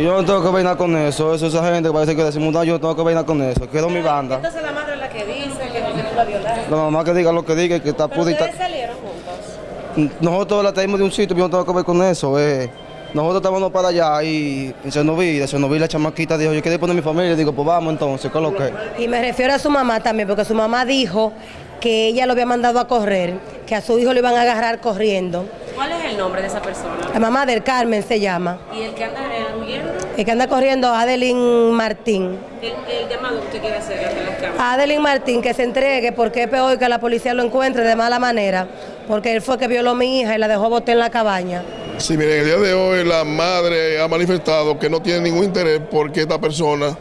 Que yo no tengo que nada con eso. Eso esa gente que parece que decimos, no, yo no tengo que nada con eso. Quedó mi banda. Entonces la madre es la que dice que no la violaste. La mamá que diga lo que diga, que está Pero pudita. ustedes salieron juntos. Nosotros la traímos de un sitio, yo no tengo que ver con eso. eh. Nosotros estábamos para allá y en Senoví, de Senoví la chamaquita dijo, yo quería poner mi familia, y digo, pues vamos entonces, ¿qué es lo que? Y me refiero a su mamá también, porque su mamá dijo que ella lo había mandado a correr, que a su hijo lo iban a agarrar corriendo. ¿Cuál es el nombre de esa persona? La mamá del Carmen se llama. ¿Y el que anda huyendo? El que anda corriendo, Adeline Martín. El, el llamado que usted quiere hacer ante las cámaras. Adeline Martín que se entregue porque es peor que la policía lo encuentre de mala manera, porque él fue que violó a mi hija y la dejó botar en la cabaña. Sí, miren, el día de hoy la madre ha manifestado que no tiene ningún interés porque esta persona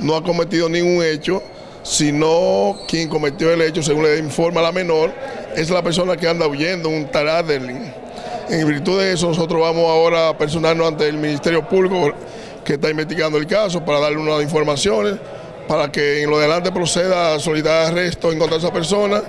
no ha cometido ningún hecho, sino quien cometió el hecho, según le informa la menor, es la persona que anda huyendo, un Taraderlin. En virtud de eso, nosotros vamos ahora a personarnos ante el Ministerio Público que está investigando el caso para darle unas informaciones para que en lo adelante proceda a solicitar arresto en contra de esa persona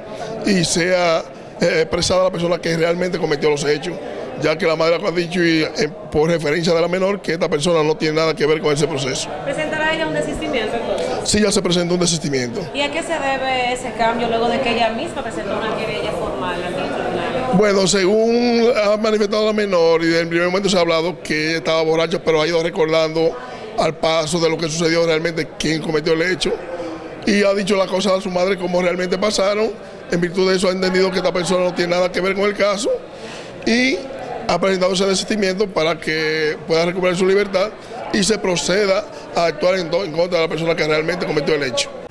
y sea eh, expresada la persona que realmente cometió los hechos, ya que la madre ha dicho y, eh, por referencia de la menor que esta persona no tiene nada que ver con ese proceso. ¿Presentará ella un desistimiento entonces? Sí ya se presentó un desistimiento. ¿Y a qué se debe ese cambio luego de que ella misma presentó una querella formal ante los tribunales? Bueno, según ha manifestado la menor y desde el primer momento se ha hablado que ella estaba borracha, pero ha ido recordando al paso de lo que sucedió realmente, quién cometió el hecho, y ha dicho las cosas a su madre como realmente pasaron. En virtud de eso ha entendido que esta persona no tiene nada que ver con el caso y ha presentado ese desistimiento para que pueda recuperar su libertad y se proceda a actuar en, en contra de la persona que realmente cometió el hecho.